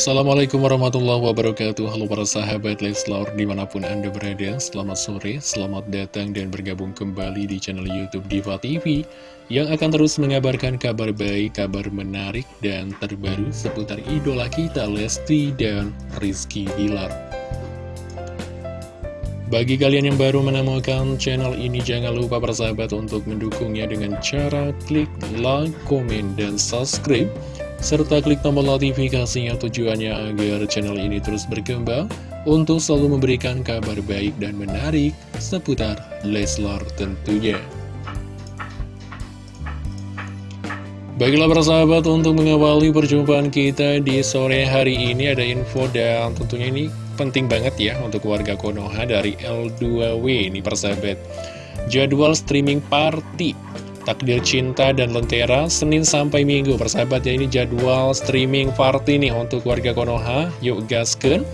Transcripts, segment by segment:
Assalamualaikum warahmatullahi wabarakatuh. Halo para sahabat Leslar di mana pun anda berada Selamat sore, selamat datang dan bergabung kembali di channel Youtube Diva TV Yang akan terus mengabarkan kabar baik, kabar menarik dan terbaru Seputar idola kita Lesti dan Rizky Bilar. Bagi kalian yang baru menemukan channel ini, jangan lupa persahabat untuk mendukungnya dengan cara klik like, komen, dan subscribe serta klik tombol notifikasinya tujuannya agar channel ini terus berkembang untuk selalu memberikan kabar baik dan menarik seputar Leslar tentunya. Baiklah persahabat untuk mengawali perjumpaan kita di sore hari ini ada info dan tentunya ini penting banget ya untuk warga Konoha dari L2W ini persahabat. Jadwal streaming party Takdir Cinta dan Lentera Senin sampai Minggu. Persahabat ya ini jadwal streaming party nih untuk warga Konoha. Yuk gasken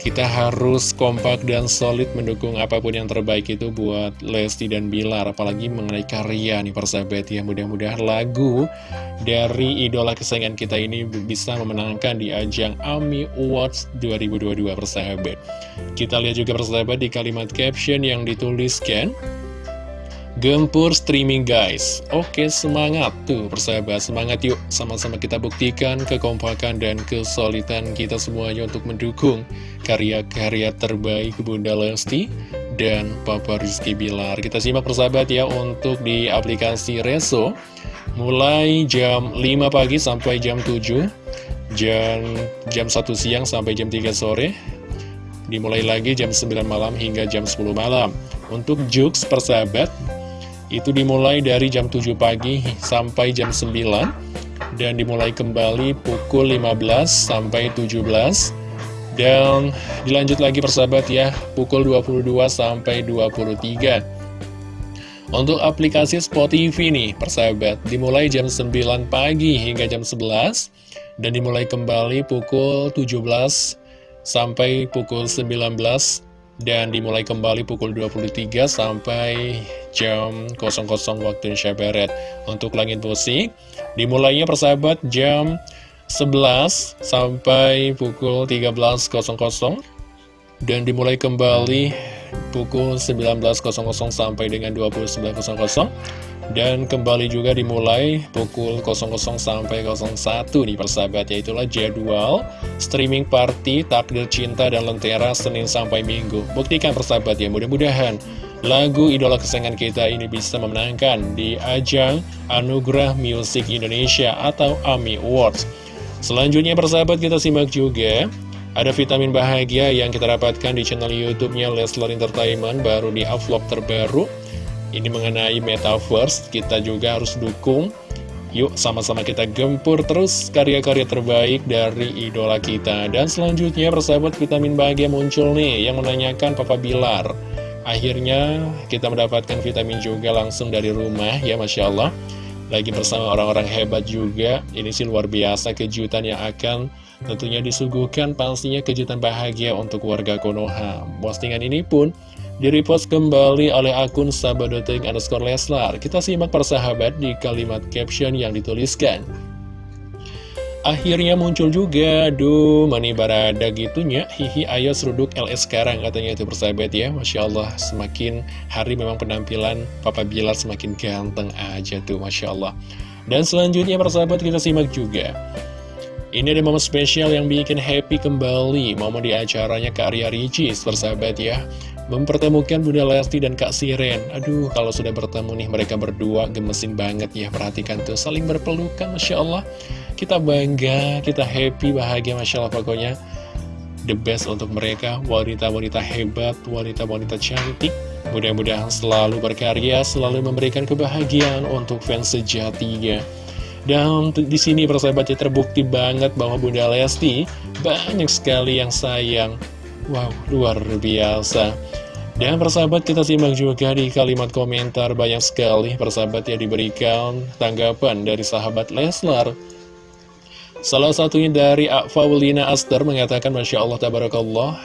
kita harus kompak dan solid mendukung apa pun yang terbaik itu buat Lesti dan Bilar apalagi mengenai karya nih persahabat ya. Mudah-mudahan lagu dari idola kesayangan kita ini bisa memenangkan di ajang AMI Awards 2022 persahabat. Kita lihat juga persahabat di kalimat caption yang dituliskan Gempur streaming guys. Oke semangat tuh persahabat. Semangat yuk. Sama-sama kita buktikan Kekompakan dan kesulitan kita semuanya Untuk mendukung karya-karya terbaik Bunda Lesti Dan Papa Rizky Bilar. Kita simak persahabat ya Untuk di aplikasi Reso. Mulai jam 5 pagi sampai jam 7 Jam, jam 1 siang sampai jam 3 sore. Dimulai lagi jam 9 malam hingga jam 10 malam. Untuk Jux persahabat itu dimulai dari jam 7 pagi sampai jam 9 dan dimulai kembali pukul 15 sampai 17 dan dilanjut lagi persahabat ya pukul 22 sampai 23 untuk aplikasi Spotify nih persahabat dimulai jam 9 pagi hingga jam 11 dan dimulai kembali pukul 17 sampai pukul 19 dan dimulai kembali pukul 23 sampai jam 00 waktu Indonesia Barat. Untuk langit musik, dimulainya persahabat jam 11 sampai pukul 13.00 dan dimulai kembali pukul 19.00 sampai dengan 29.00 dan kembali juga dimulai pukul 00 sampai 01 nih persahabat Yaitulah jadwal streaming party Takdir Cinta dan Lentera Senin sampai Minggu. Buktikan persahabat ya mudah-mudahan lagu idola kesayangan kita ini bisa memenangkan di ajang Anugerah Music Indonesia atau AMI Awards. Selanjutnya persahabat kita simak juga ada vitamin bahagia yang kita dapatkan di channel YouTube-nya Leslar Entertainment baru di upload terbaru ini mengenai Metaverse, kita juga harus dukung. Yuk sama-sama kita gempur terus karya-karya terbaik dari idola kita. Dan selanjutnya persahabat vitamin bahagia muncul nih yang menanyakan Papa Bilar. Akhirnya kita mendapatkan vitamin juga langsung dari rumah ya Masya Allah. Lagi bersama orang-orang hebat juga. Ini sih luar biasa kejutan yang akan tentunya disuguhkan pastinya kejutan bahagia untuk warga Konoha. Postingan ini pun Direpost kembali oleh akun sahabat.ting underscore Leslar. Kita simak persahabat di kalimat caption yang dituliskan. Akhirnya muncul juga, duh, mani barada gitunya, hihi ayo seruduk LS sekarang katanya itu persahabat ya. Masya Allah, semakin hari memang penampilan Papa Bilar semakin ganteng aja tuh, Masya Allah. Dan selanjutnya persahabat kita simak juga. Ini ada momen spesial yang bikin happy kembali, momen di acaranya Kak Arya Ricis, persahabat ya mempertemukan Bunda Lesti dan Kak Siren. Aduh, kalau sudah bertemu nih mereka berdua gemesin banget ya. Perhatikan tuh, saling berpelukan, Masya Allah. Kita bangga, kita happy, bahagia, Masya Allah pokoknya. The best untuk mereka, wanita-wanita hebat, wanita-wanita cantik. Mudah-mudahan selalu berkarya, selalu memberikan kebahagiaan untuk fans sejatinya. Dan di sini persahabatnya terbukti banget bahwa Bunda Lesti banyak sekali yang sayang. Wow, luar biasa. Dan persahabat kita simak juga di kalimat komentar banyak sekali persahabat yang diberikan tanggapan dari sahabat Leslar. Salah satunya dari Faulina Aster mengatakan Masya Allah Tabarakallah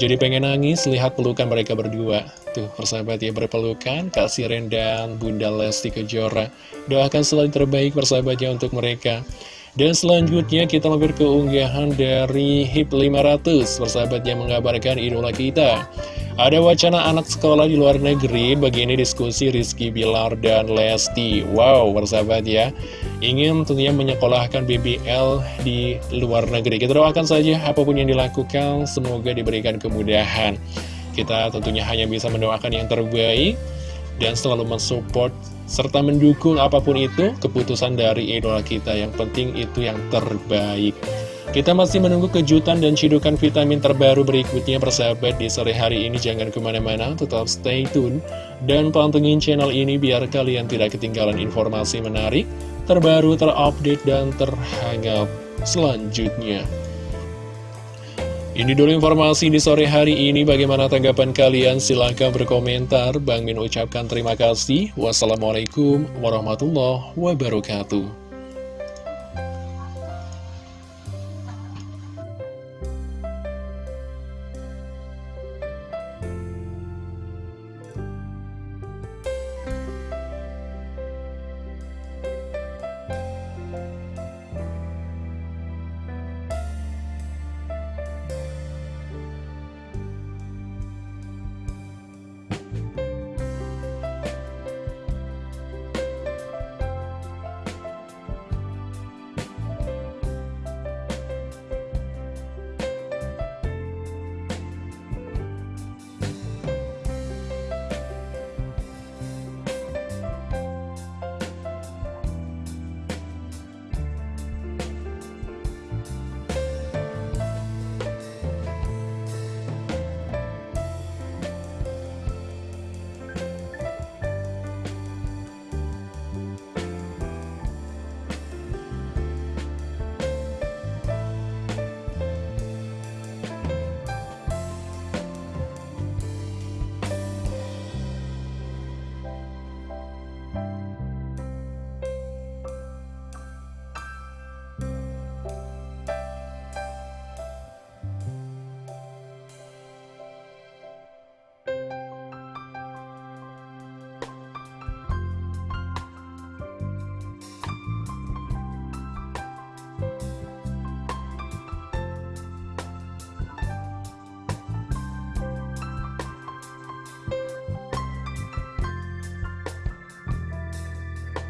Jadi pengen nangis lihat pelukan mereka berdua Tuh persahabat ya berpelukan Kak Siren dan Bunda Lesti Kejora. Doakan selalu terbaik persahabatnya untuk mereka. Dan selanjutnya kita mampir ke unggahan dari HIP 500 Persahabat yang mengabarkan idola kita. Ada wacana anak sekolah di luar negeri Begini diskusi Rizky Bilar dan Lesti. Wow persahabat ya. Ingin tentunya menyekolahkan BBL di luar negeri. Kita doakan saja apa pun yang dilakukan Semoga diberikan kemudahan Kita tentunya hanya bisa mendoakan yang terbaik Dan selalu mensupport serta mendukung apa pun itu keputusan dari idola kita. Yang penting itu yang terbaik. Kita masih menunggu kejutan dan cidukan vitamin terbaru berikutnya persahabat di sore hari ini. Jangan ke mana-mana, tetap stay tune. Dan pantengin channel ini biar kalian tidak ketinggalan informasi menarik, terbaru, terupdate, dan terhangat selanjutnya. Ini dulu informasi di sore hari ini. Bagaimana tanggapan kalian? Silahkan berkomentar. Bang Min ucapkan terima kasih. Wassalamualaikum warahmatullahi wabarakatuh.